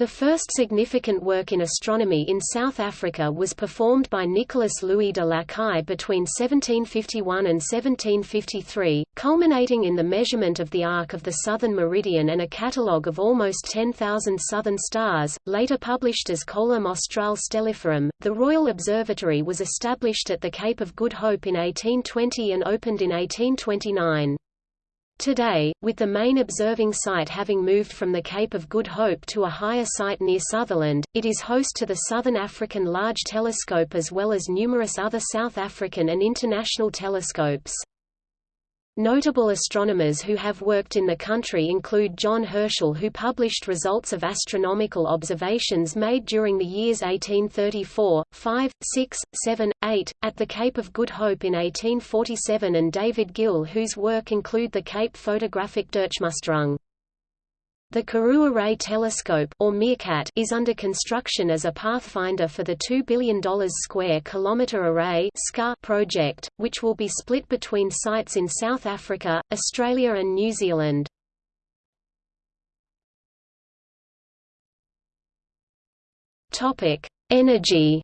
The first significant work in astronomy in South Africa was performed by Nicolas Louis de Lacaille between 1751 and 1753, culminating in the measurement of the arc of the southern meridian and a catalogue of almost 10,000 southern stars, later published as Coelum Australe Stelliferum. The Royal Observatory was established at the Cape of Good Hope in 1820 and opened in 1829. Today, with the main observing site having moved from the Cape of Good Hope to a higher site near Sutherland, it is host to the Southern African Large Telescope as well as numerous other South African and international telescopes. Notable astronomers who have worked in the country include John Herschel who published results of astronomical observations made during the years 1834, 5, 6, 7, 8, at the Cape of Good Hope in 1847 and David Gill whose work include the Cape Photographic Durchmusterung. The Karoo Array Telescope or Meerkat is under construction as a pathfinder for the $2 billion square kilometer array project, which will be split between sites in South Africa, Australia and New Zealand. Topic: Energy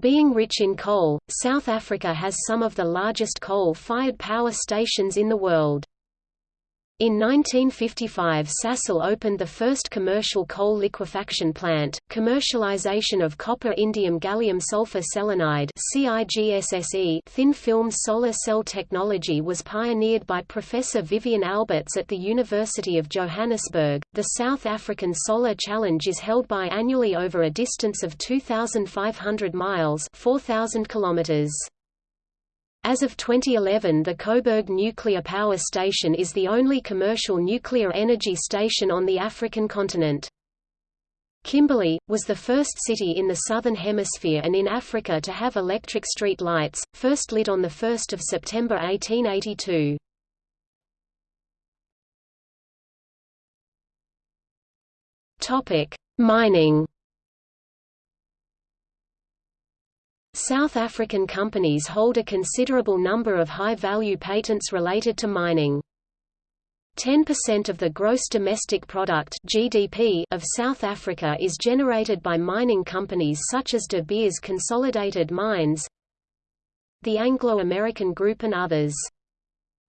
Being rich in coal, South Africa has some of the largest coal-fired power stations in the world. In 1955 Sasol opened the first commercial coal liquefaction plant. Commercialization of copper indium gallium sulfur selenide thin film solar cell technology was pioneered by Professor Vivian Alberts at the University of Johannesburg. The South African Solar Challenge is held biannually over a distance of 2500 miles, 4000 kilometers. As of 2011 the Koeberg Nuclear Power Station is the only commercial nuclear energy station on the African continent. Kimberley, was the first city in the Southern Hemisphere and in Africa to have electric street lights, first lit on 1 September 1882. Mining South African companies hold a considerable number of high-value patents related to mining. 10% of the gross domestic product (GDP) of South Africa is generated by mining companies such as De Beers Consolidated Mines, the Anglo-American Group and others.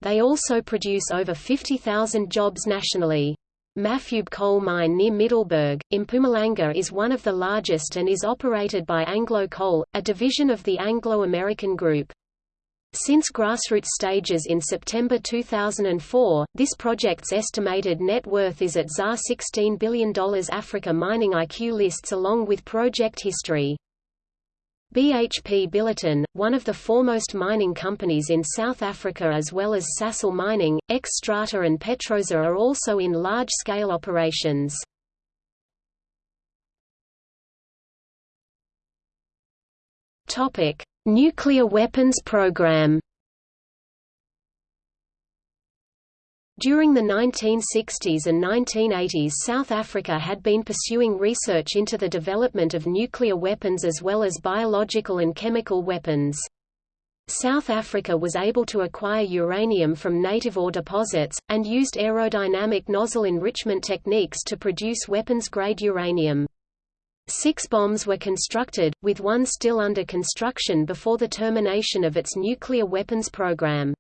They also produce over 50,000 jobs nationally. Mafube coal mine near Middelburg, Mpumalanga is one of the largest and is operated by Anglo Coal, a division of the Anglo-American Group. Since grassroots stages in September 2004, this project's estimated net worth is at ZAR $16 billion Africa Mining IQ lists along with project history. BHP Billiton, one of the foremost mining companies in South Africa as well as Sasol Mining, Xstrata and Petrosa are also in large-scale operations. Nuclear weapons program During the 1960s and 1980s South Africa had been pursuing research into the development of nuclear weapons as well as biological and chemical weapons. South Africa was able to acquire uranium from native ore deposits, and used aerodynamic nozzle enrichment techniques to produce weapons-grade uranium. Six bombs were constructed, with one still under construction before the termination of its nuclear weapons program.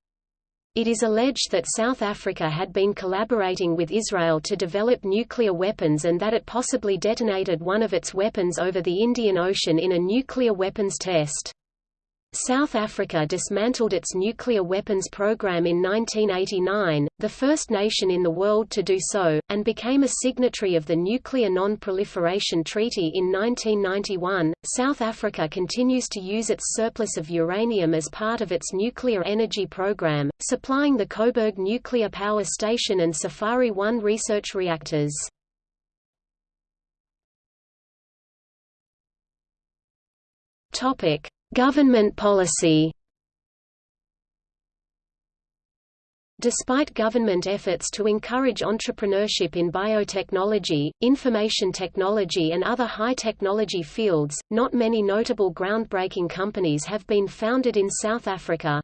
It is alleged that South Africa had been collaborating with Israel to develop nuclear weapons and that it possibly detonated one of its weapons over the Indian Ocean in a nuclear weapons test. South Africa dismantled its nuclear weapons program in 1989, the first nation in the world to do so, and became a signatory of the Nuclear Non-Proliferation Treaty in 1991. South Africa continues to use its surplus of uranium as part of its nuclear energy program, supplying the Koeberg Nuclear Power Station and Safari 1 research reactors. Topic: Government policy Despite government efforts to encourage entrepreneurship in biotechnology, information technology and other high-technology fields, not many notable groundbreaking companies have been founded in South Africa.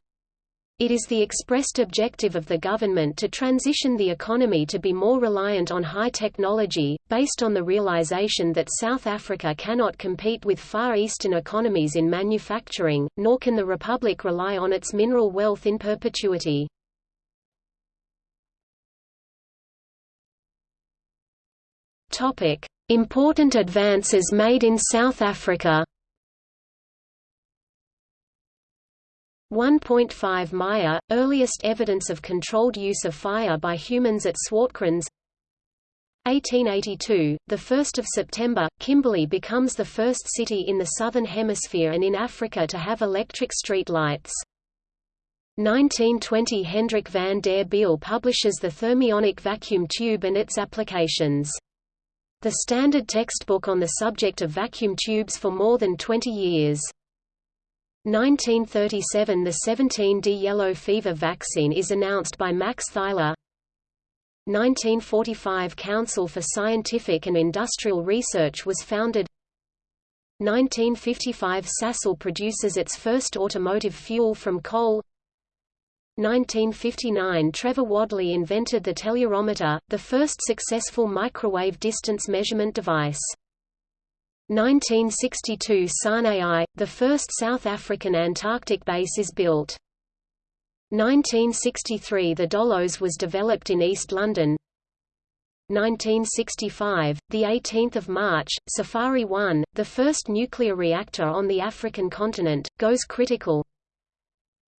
It is the expressed objective of the government to transition the economy to be more reliant on high technology, based on the realization that South Africa cannot compete with Far Eastern economies in manufacturing, nor can the republic rely on its mineral wealth in perpetuity. Important advances made in South Africa 1.5 Meyer, earliest evidence of controlled use of fire by humans at Swartkrans 1882, 1 September, Kimberley becomes the first city in the Southern Hemisphere and in Africa to have electric street lights. 1920 Hendrik van der Bijl publishes the thermionic vacuum tube and its applications. The standard textbook on the subject of vacuum tubes for more than 20 years. 1937 – The 17D yellow fever vaccine is announced by Max Theiler. 1945 – Council for Scientific and Industrial Research was founded. 1955 – Sasol produces its first automotive fuel from coal. 1959 – Trevor Wadley invented the telluriometer, the first successful microwave distance measurement device 1962 SANAE, the first South African Antarctic base is built. 1963 The Dolos was developed in East London. 1965, the 18th of March, Safari 1, the first nuclear reactor on the African continent, goes critical.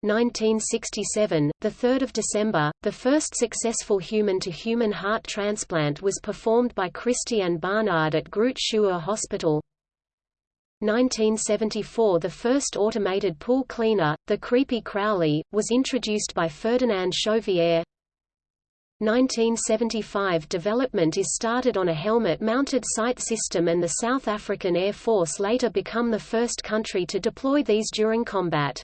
1967, the 3rd of December, the first successful human-to-human -human heart transplant was performed by Christiaan Barnard at Groote Schuur Hospital. 1974 The first automated pool cleaner, the Kreepy Krauly, was introduced by Ferdinand Chauvier. 1975 Development is started on a helmet-mounted sight system and the South African Air Force later become the first country to deploy these during combat.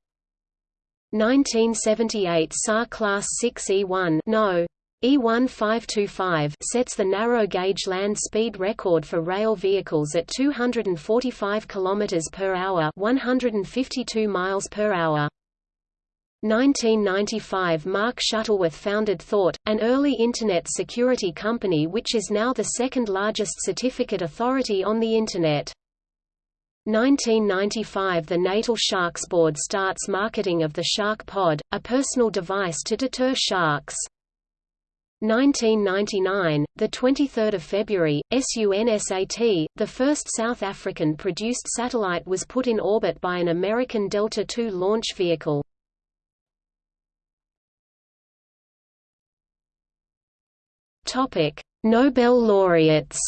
1978 SAR Class 6 E1 no. E1525 sets the narrow-gauge land speed record for rail vehicles at 245 km per hour, 152 miles per hour. 1995 Mark Shuttleworth founded Thawte, an early Internet security company which is now the second largest certificate authority on the Internet. 1995 – The Natal Sharks Board starts marketing of the Shark Pod, a personal device to deter sharks. 1999, the 23rd of February, SUNSAT, the first South African-produced satellite was put in orbit by an American Delta II launch vehicle. Topic: Nobel laureates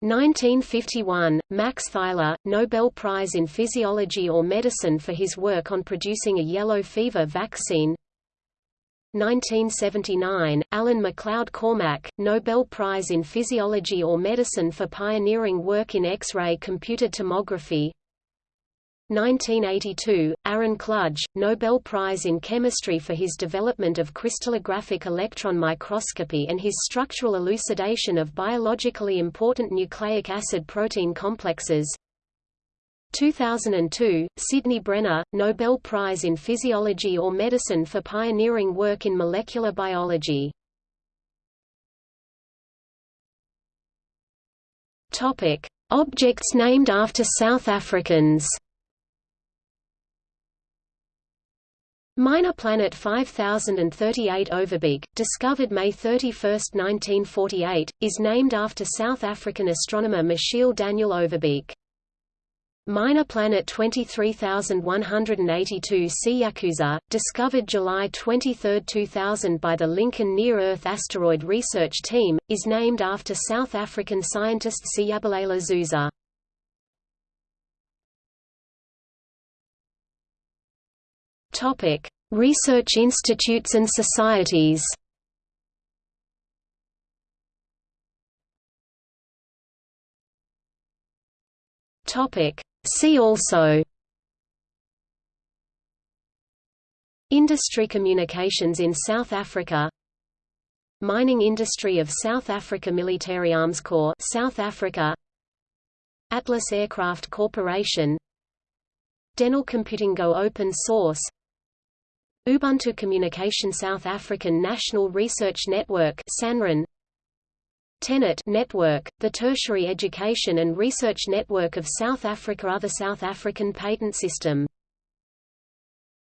1951, Max Theiler, Nobel Prize in Physiology or Medicine for his work on producing a yellow fever vaccine. 1979, Alan MacLeod Cormack, Nobel Prize in Physiology or Medicine for pioneering work in X-ray computed tomography 1982, Aaron Klug, Nobel Prize in Chemistry for his development of crystallographic electron microscopy and his structural elucidation of biologically important nucleic acid-protein complexes. 2002, Sidney Brenner, Nobel Prize in Physiology or Medicine for pioneering work in molecular biology. Objects named after South Africans Minor planet 5038 Overbeek, discovered May 31, 1948, is named after South African astronomer Michiel Daniel Overbeek. Minor planet 23182 Siyazuza, discovered July 23, 2000 by the Lincoln Near-Earth Asteroid Research Team, is named after South African scientist Siyabulela Zuza. Topic: Research institutes and societies. Topic: See also. Industry communications in South Africa. Mining industry of South Africa Military Armscor South Africa. Atlas Aircraft Corporation. Denel Computing Go open source Ubuntu Communication South African National Research Network SANReN TENET network, the tertiary education and research network of South Africa Other South African patent system